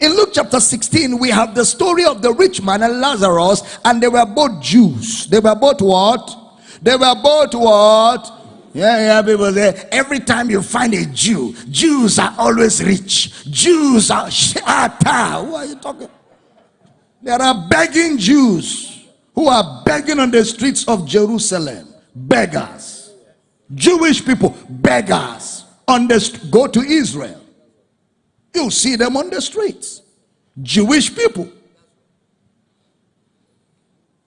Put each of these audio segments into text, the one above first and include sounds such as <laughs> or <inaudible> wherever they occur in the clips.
In Luke chapter 16, we have the story of the rich man and Lazarus, and they were both Jews. They were both what? They were both what? Yeah, yeah, people say every time you find a Jew, Jews are always rich. Jews are <laughs> shata. Who are you talking? There are begging Jews who are begging on the streets of Jerusalem. Beggars. Jewish people, beggars. On the, go to Israel. You see them on the streets. Jewish people.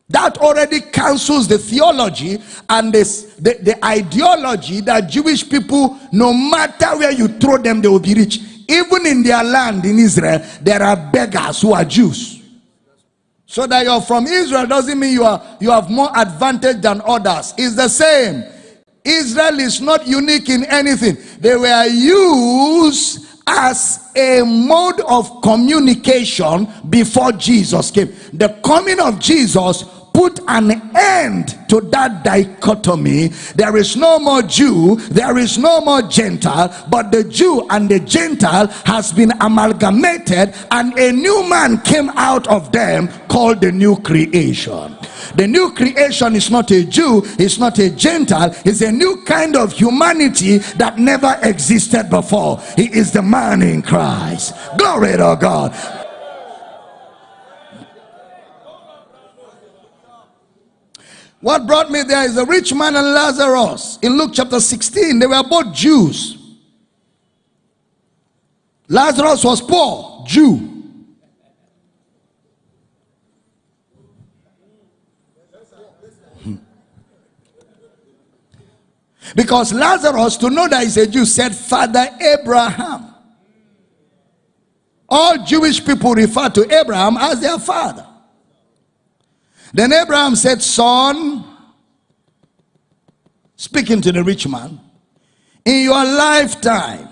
That already cancels the theology and this, the, the ideology that Jewish people, no matter where you throw them, they will be rich. Even in their land in Israel, there are beggars who are Jews. So that you're from Israel doesn't mean you, are, you have more advantage than others. It's the same. Israel is not unique in anything. They were used as a mode of communication before Jesus came. The coming of Jesus put an end to that dichotomy. There is no more Jew, there is no more Gentile, but the Jew and the Gentile has been amalgamated, and a new man came out of them called the new creation. The new creation is not a Jew, it's not a Gentile, it's a new kind of humanity that never existed before. He is the man in Christ. Glory to God. What brought me there is a rich man and Lazarus. In Luke chapter 16, they were both Jews. Lazarus was poor, Jew. Hmm. Because Lazarus, to know that he's a Jew, said, Father Abraham. All Jewish people refer to Abraham as their father. Then Abraham said, Son, speaking to the rich man, in your lifetime,